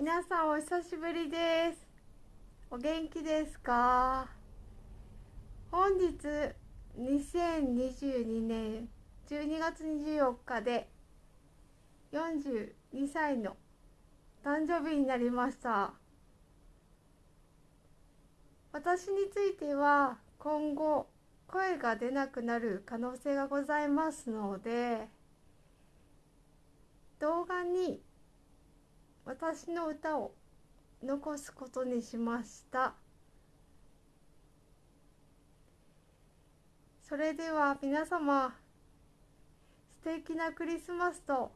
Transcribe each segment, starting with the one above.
皆さんお久しぶりです。お元気ですか？本日2022年12月24日で42歳の誕生日になりました。私については今後声が出なくなる可能性がございますので動画に私の歌を残すことにしました。それでは皆様素敵なクリスマスと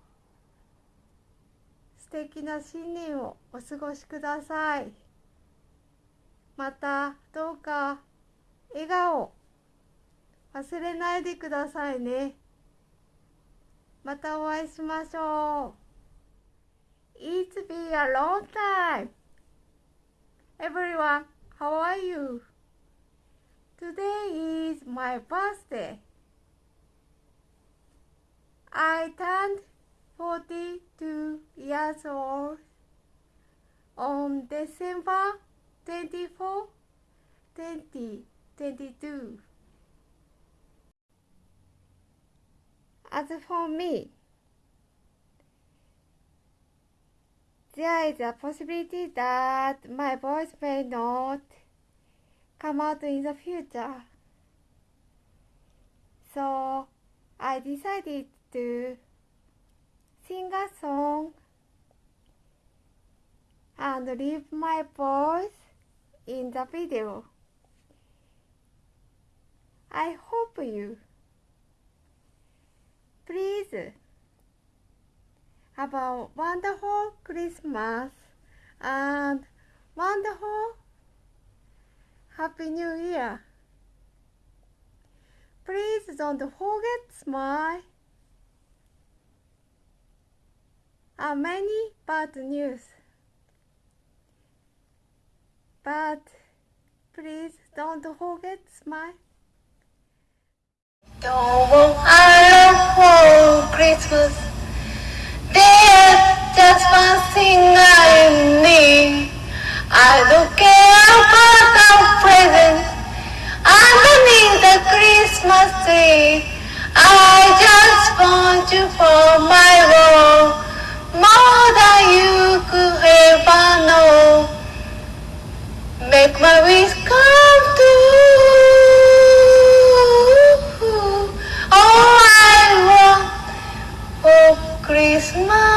素敵な新年をお過ごしください。またどうか笑顔忘れないでくださいね。またお会いしましょう。It's been a long time. Everyone, how are you? Today is my birthday. I turned 42 years old on December 24, 2022. As for me, there is a possibility that my voice may not come out in the future. So I decided to sing a song and leave my voice in the video. I hope you please have a wonderful Christmas and wonderful Happy New Year. Please don't forget smile. Are uh, many bad news. But please don't forget smile. Don't want I love Christmas. For my world, more than you could ever know. Make my wish come true. All I want for Christmas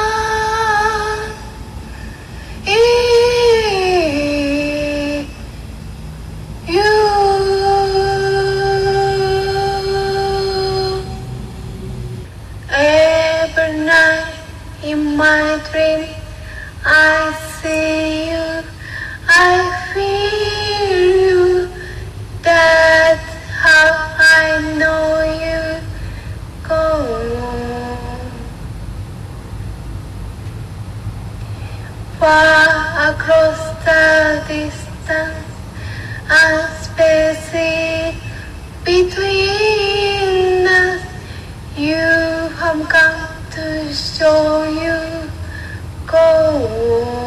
far across the distance a space between us. You have come to show you go.